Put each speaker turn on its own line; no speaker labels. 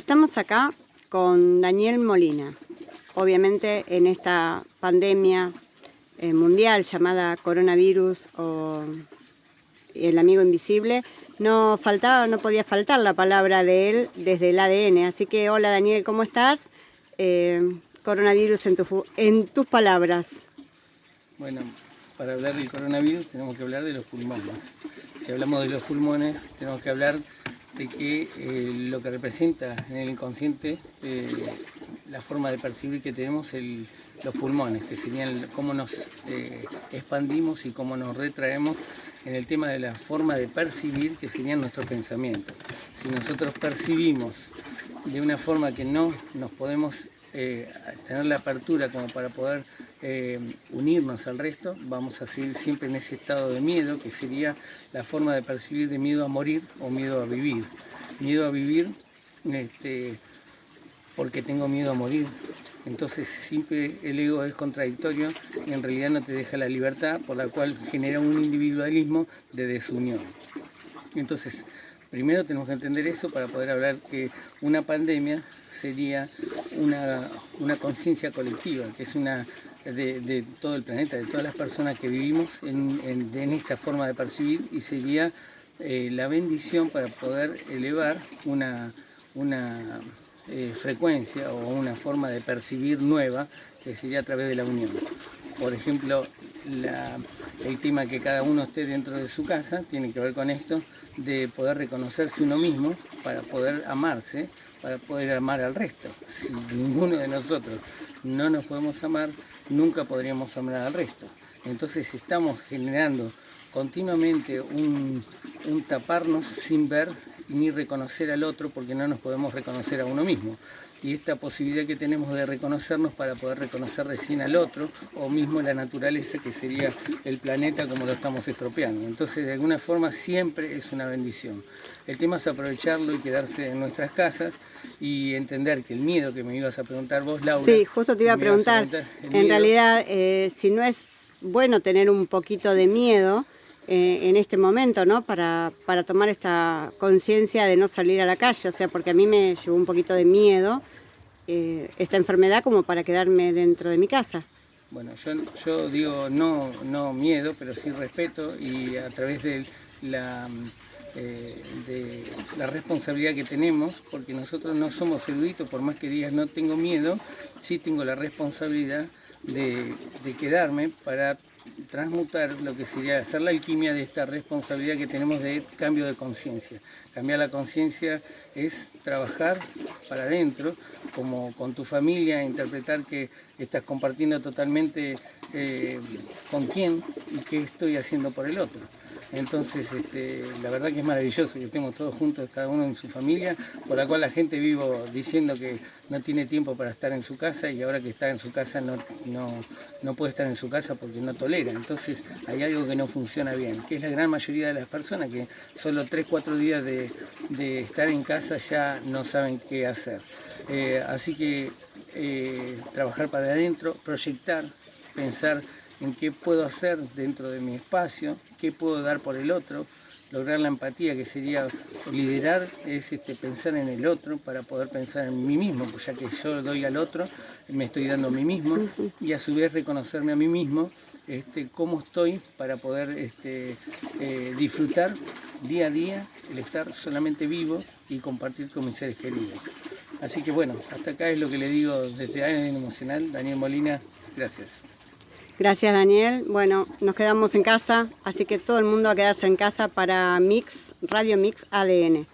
Estamos acá con Daniel Molina. Obviamente en esta pandemia eh, mundial llamada coronavirus o el amigo invisible, no faltaba, no podía faltar la palabra de él desde el ADN. Así que hola Daniel, ¿cómo estás? Eh, coronavirus en, en tus palabras.
Bueno, para hablar del coronavirus tenemos que hablar de los pulmones. Si hablamos de los pulmones, tenemos que hablar de que eh, lo que representa en el inconsciente eh, la forma de percibir que tenemos los pulmones, que serían cómo nos eh, expandimos y cómo nos retraemos en el tema de la forma de percibir que serían nuestros pensamientos. Si nosotros percibimos de una forma que no nos podemos tener la apertura como para poder unirnos al resto, vamos a seguir siempre en ese estado de miedo, que sería la forma de percibir de miedo a morir o miedo a vivir. Miedo a vivir este, porque tengo miedo a morir. Entonces siempre el ego es contradictorio y en realidad no te deja la libertad, por la cual genera un individualismo de desunión. Entonces, primero tenemos que entender eso para poder hablar que una pandemia sería una, conciencia colectiva, que es una de, todo el planeta, de todas las personas que vivimos en, esta forma de percibir y sería eh, la bendición para poder elevar una, una eh, frecuencia o una forma de percibir nueva que sería a través de la unión. Por ejemplo, el tema que cada uno esté dentro de su casa tiene que ver con esto de poder reconocerse uno mismo para poder amarse, para poder amar al resto. Si ninguno de nosotros no nos podemos amar, nunca podríamos amar al resto. Entonces estamos generando continuamente un, taparnos sin ver ni reconocer al otro porque no nos podemos reconocer a uno mismo. Y esta posibilidad que tenemos de reconocernos para poder reconocer recién al otro o mismo la naturaleza que sería el planeta como lo estamos estropeando. Entonces de alguna forma siempre es una bendición. El tema es aprovecharlo y quedarse en nuestras casas y entender que el miedo que me ibas a preguntar vos, Laura...
Sí, justo te iba a preguntar. en realidad, eh, si no es bueno tener un poquito de miedo, eh, en este momento, ¿no? Para, para tomar esta conciencia de no salir a la calle, o sea, porque a mí me llevó un poquito de miedo eh, esta enfermedad como para quedarme dentro de mi casa.
Bueno, yo, digo no, no miedo, pero sí respeto y a través de la, eh, de la responsabilidad que tenemos, porque nosotros no somos eruditos, por más que digas no tengo miedo, sí tengo la responsabilidad de, de quedarme para transmutar lo que sería hacer la alquimia de esta responsabilidad que tenemos de cambio de conciencia. Cambiar la conciencia es trabajar para adentro, como con tu familia, interpretar que estás compartiendo totalmente eh, con quién y qué estoy haciendo por el otro. Entonces, este, la verdad que es maravilloso que estemos todos juntos, cada uno en su familia, por la cual la gente vivo diciendo que no tiene tiempo para estar en su casa y ahora que está en su casa no, no, puede estar en su casa porque no tolera. Entonces, hay algo que no funciona bien, que es la gran mayoría de las personas que solo 3, 4 días de, estar en casa ya no saben qué hacer. Eh, así que eh, trabajar para adentro, proyectar, pensar en qué puedo hacer dentro de mi espacio, qué puedo dar por el otro, lograr la empatía, que sería liderar, es este, pensar en el otro para poder pensar en mí mismo, pues ya que yo doy al otro, me estoy dando a mí mismo, y a su vez reconocerme a mí mismo, este, cómo estoy para poder este, eh, disfrutar día a día el estar solamente vivo y compartir con mis seres queridos. Así que bueno, hasta acá es lo que le digo desde ADN Emocional, Daniel Molina, gracias.
Gracias Daniel. Bueno, nos quedamos en casa, así que todo el mundo a quedarse en casa para Mix, Radio Mix ADN.